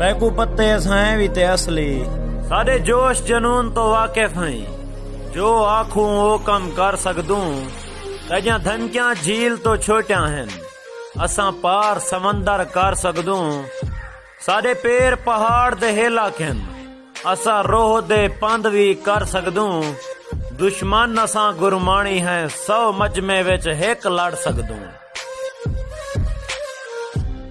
ਤੈਕੂ ਪੱਤੇ ਅਸਾਂ ਵੀ ਤੇ ਅਸਲੀ। ਸਾਡੇ ਜੋਸ਼ ਜਨੂਨ ਤੋਂ ਵਾਕਿਫ ਹਾਂ। ਜੋ ਆਖੂੰ, ਉਹ ਕੰਮ ਕਰ ਸਕਦੂੰ। ਤਜਾਂ ਧਨਕਿਆਂ ਝੀਲ ਤੋਂ ਛੋਟਿਆਂ ਹਨ। ਅਸਾਂ ਪਾਰ ਸਮੁੰਦਰ ਕਰ ਸਕਦੂੰ। ਸਾਡੇ ਪੈਰ ਪਹਾੜ ਦੇ ਹੇਲਾ ਅਸਾਂ ਰੋਹ ਦੇ ਪੰਦ ਵੀ ਕਰ ਸਕਦੂੰ। ਦੁਸ਼ਮਨ ਅਸਾਂ ਗੁਰਮਾਣੀ ਹੈ, ਸੌ ਮਜਮੇ ਵਿੱਚ ਇੱਕ ਲੜ ਸਕਦੂੰ।